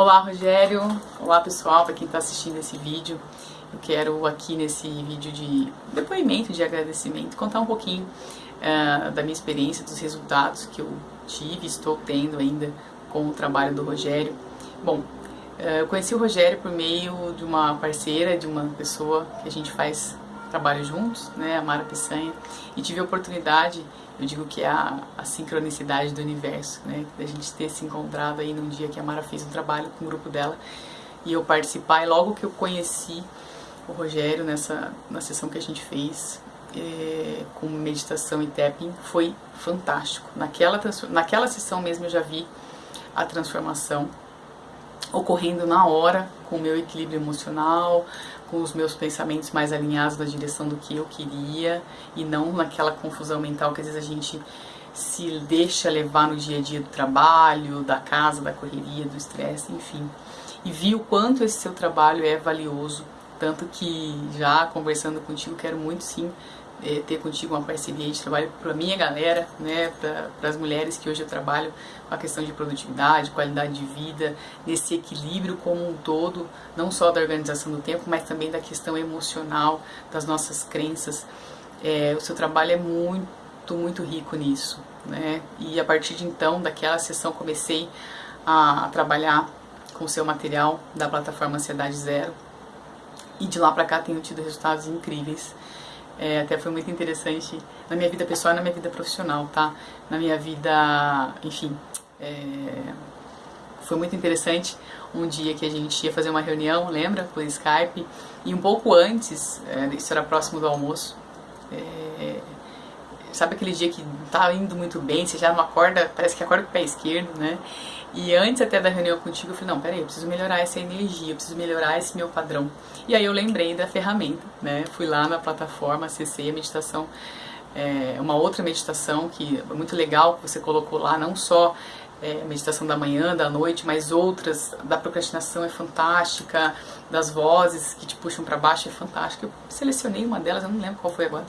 Olá Rogério, olá pessoal, para quem está assistindo esse vídeo. Eu quero aqui nesse vídeo de depoimento, de agradecimento, contar um pouquinho uh, da minha experiência, dos resultados que eu tive, estou tendo ainda com o trabalho do Rogério. Bom, uh, eu conheci o Rogério por meio de uma parceira, de uma pessoa que a gente faz trabalho juntos, né, a Mara Peçanha, e tive a oportunidade, eu digo que é a, a sincronicidade do universo, né, da gente ter se encontrado aí num dia que a Mara fez um trabalho com o grupo dela e eu participar, e logo que eu conheci o Rogério nessa na sessão que a gente fez é, com meditação e tapping, foi fantástico. Naquela, naquela sessão mesmo eu já vi a transformação ocorrendo na hora, com o meu equilíbrio emocional, com os meus pensamentos mais alinhados na direção do que eu queria e não naquela confusão mental que às vezes a gente se deixa levar no dia a dia do trabalho, da casa, da correria, do estresse, enfim. E vi o quanto esse seu trabalho é valioso, tanto que já conversando contigo quero muito sim é, ter contigo uma parceria de trabalho para a minha galera, né, para as mulheres que hoje eu trabalho com a questão de produtividade, qualidade de vida, nesse equilíbrio como um todo, não só da organização do tempo, mas também da questão emocional, das nossas crenças. É, o seu trabalho é muito, muito rico nisso, né, e a partir de então, daquela sessão, comecei a, a trabalhar com o seu material da plataforma Ansiedade Zero, e de lá para cá tenho tido resultados incríveis. É, até foi muito interessante na minha vida pessoal e na minha vida profissional, tá? Na minha vida, enfim, é, foi muito interessante um dia que a gente ia fazer uma reunião, lembra? Por Skype. E um pouco antes, é, isso era próximo do almoço, é, sabe aquele dia que tá indo muito bem, você já não acorda, parece que acorda com o pé esquerdo, né? E antes até da reunião contigo, eu falei, não, peraí, eu preciso melhorar essa energia, eu preciso melhorar esse meu padrão. E aí eu lembrei da ferramenta, né? Fui lá na plataforma, acessei a meditação, é, uma outra meditação que é muito legal, que você colocou lá, não só é, meditação da manhã, da noite, mas outras, da procrastinação é fantástica, das vozes que te puxam para baixo é fantástica. Eu selecionei uma delas, eu não lembro qual foi agora,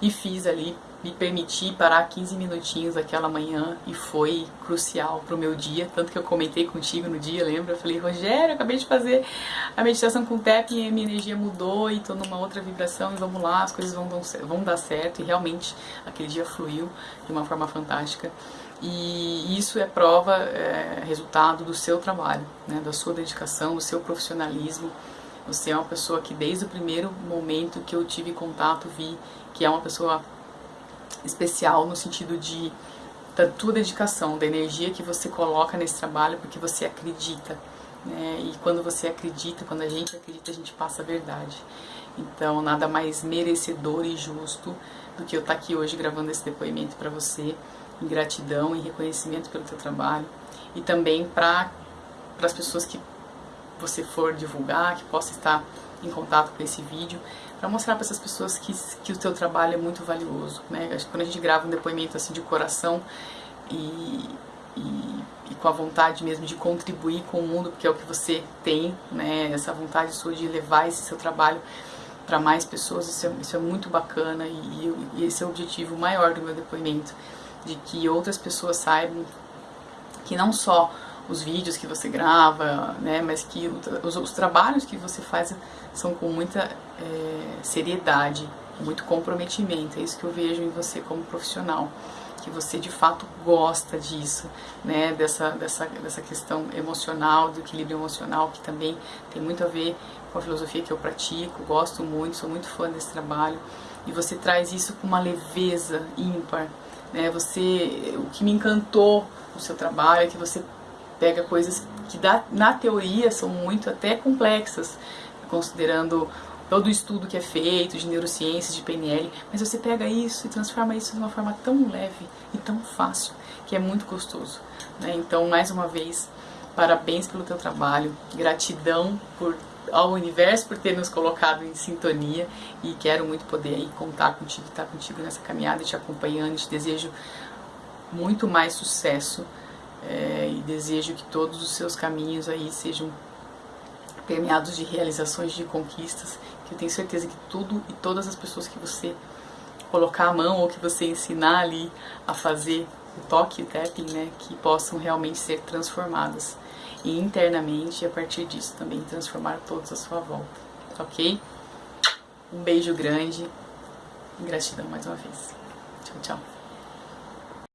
e fiz ali me permiti parar 15 minutinhos aquela manhã e foi crucial pro meu dia, tanto que eu comentei contigo no dia, lembra? Eu falei, Rogério, acabei de fazer a meditação com TEP e minha energia mudou e tô numa outra vibração e vamos lá, as coisas vão, vão dar certo. E realmente aquele dia fluiu de uma forma fantástica. E isso é prova, é, resultado do seu trabalho, né, da sua dedicação, do seu profissionalismo, você é uma pessoa que desde o primeiro momento que eu tive contato vi que é uma pessoa especial no sentido de da tua dedicação, da energia que você coloca nesse trabalho porque você acredita. Né? E quando você acredita, quando a gente acredita, a gente passa a verdade. Então, nada mais merecedor e justo do que eu estar aqui hoje gravando esse depoimento para você, em gratidão e reconhecimento pelo teu trabalho. E também para as pessoas que você for divulgar, que possa estar em contato com esse vídeo, para mostrar para essas pessoas que, que o teu trabalho é muito valioso, né? Quando a gente grava um depoimento assim de coração e, e, e, com a vontade mesmo de contribuir com o mundo, porque é o que você tem, né? Essa vontade sua de levar esse seu trabalho para mais pessoas, isso é, isso é muito bacana e, e esse é o objetivo maior do meu depoimento, de que outras pessoas saibam que não só os vídeos que você grava, né, mas que os, os trabalhos que você faz são com muita é, seriedade, muito comprometimento. É isso que eu vejo em você como profissional, que você de fato gosta disso, né, dessa, dessa, dessa questão emocional, do equilíbrio emocional, que também tem muito a ver com a filosofia que eu pratico, gosto muito, sou muito fã desse trabalho, e você traz isso com uma leveza ímpar, né, você, o que me encantou no seu trabalho é que você pega coisas que na teoria são muito até complexas, considerando todo o estudo que é feito de neurociências, de PNL, mas você pega isso e transforma isso de uma forma tão leve e tão fácil, que é muito gostoso. Né? Então, mais uma vez, parabéns pelo teu trabalho, gratidão por, ao universo por ter nos colocado em sintonia e quero muito poder aí contar contigo, estar contigo nessa caminhada, te acompanhando, te desejo muito mais sucesso é, e desejo que todos os seus caminhos aí sejam permeados de realizações, de conquistas, que eu tenho certeza que tudo e todas as pessoas que você colocar a mão ou que você ensinar ali a fazer o toque, o tapping, né, que possam realmente ser transformadas. e internamente, e a partir disso também transformar todos à sua volta, ok? Um beijo grande, gratidão mais uma vez. Tchau, tchau.